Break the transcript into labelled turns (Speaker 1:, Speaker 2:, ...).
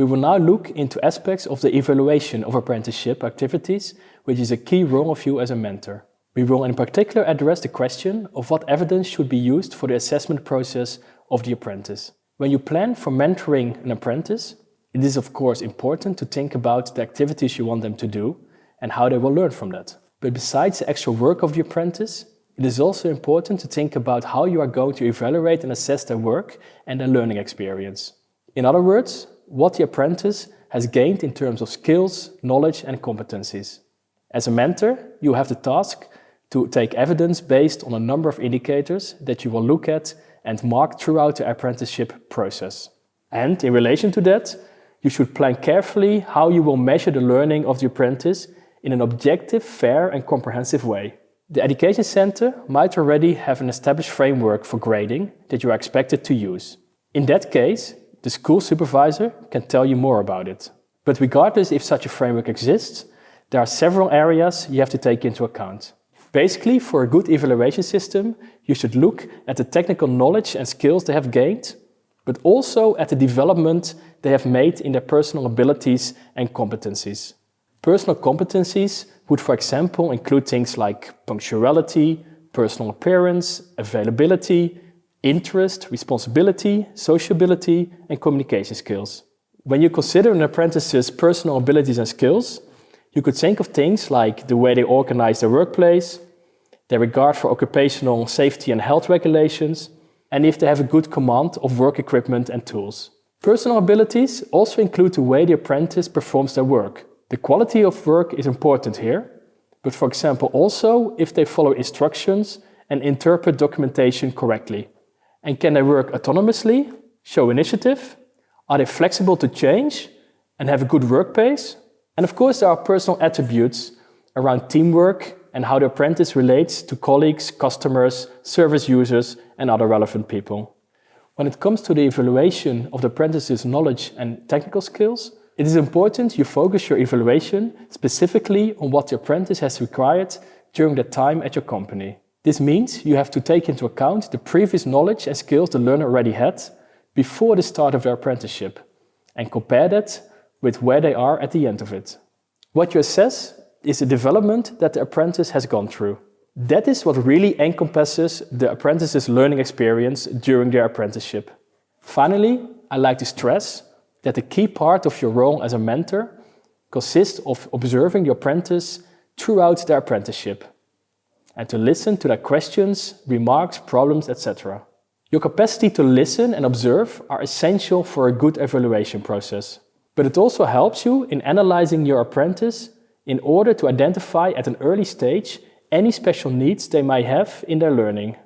Speaker 1: We will now look into aspects of the evaluation of apprenticeship activities, which is a key role of you as a mentor. We will in particular address the question of what evidence should be used for the assessment process of the apprentice. When you plan for mentoring an apprentice, it is of course important to think about the activities you want them to do and how they will learn from that. But besides the actual work of the apprentice, it is also important to think about how you are going to evaluate and assess their work and their learning experience. In other words, what the apprentice has gained in terms of skills, knowledge and competencies. As a mentor, you have the task to take evidence based on a number of indicators that you will look at and mark throughout the apprenticeship process. And in relation to that, you should plan carefully how you will measure the learning of the apprentice in an objective, fair and comprehensive way. The Education Center might already have an established framework for grading that you are expected to use. In that case, the school supervisor can tell you more about it. But regardless if such a framework exists, there are several areas you have to take into account. Basically, for a good evaluation system, you should look at the technical knowledge and skills they have gained, but also at the development they have made in their personal abilities and competencies. Personal competencies would, for example, include things like punctuality, personal appearance, availability, interest, responsibility, sociability, and communication skills. When you consider an apprentice's personal abilities and skills, you could think of things like the way they organize their workplace, their regard for occupational safety and health regulations, and if they have a good command of work equipment and tools. Personal abilities also include the way the apprentice performs their work. The quality of work is important here, but for example also if they follow instructions and interpret documentation correctly. And can they work autonomously, show initiative? Are they flexible to change and have a good work pace? And of course there are personal attributes around teamwork and how the apprentice relates to colleagues, customers, service users and other relevant people. When it comes to the evaluation of the apprentice's knowledge and technical skills, it is important you focus your evaluation specifically on what the apprentice has required during their time at your company. This means you have to take into account the previous knowledge and skills the learner already had before the start of their apprenticeship and compare that with where they are at the end of it. What you assess is the development that the apprentice has gone through. That is what really encompasses the apprentice's learning experience during their apprenticeship. Finally, I like to stress that the key part of your role as a mentor consists of observing the apprentice throughout their apprenticeship and to listen to their questions, remarks, problems, etc. Your capacity to listen and observe are essential for a good evaluation process. But it also helps you in analyzing your apprentice in order to identify at an early stage any special needs they might have in their learning.